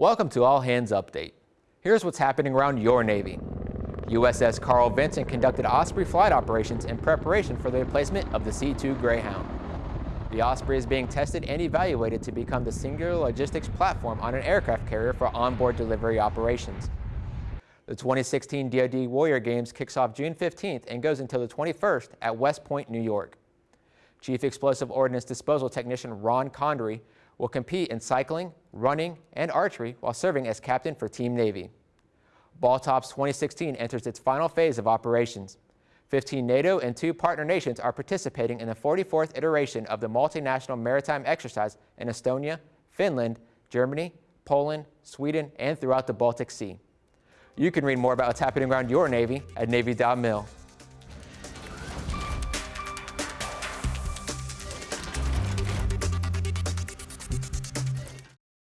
Welcome to All Hands Update. Here's what's happening around your Navy. USS Carl Vinson conducted Osprey flight operations in preparation for the replacement of the C-2 Greyhound. The Osprey is being tested and evaluated to become the singular logistics platform on an aircraft carrier for onboard delivery operations. The 2016 DoD Warrior Games kicks off June 15th and goes until the 21st at West Point, New York. Chief Explosive Ordnance Disposal Technician Ron Condry will compete in cycling, running, and archery while serving as captain for Team Navy. BALTOPS 2016 enters its final phase of operations. 15 NATO and two partner nations are participating in the 44th iteration of the multinational maritime exercise in Estonia, Finland, Germany, Poland, Sweden, and throughout the Baltic Sea. You can read more about what's happening around your Navy at Navy.mil.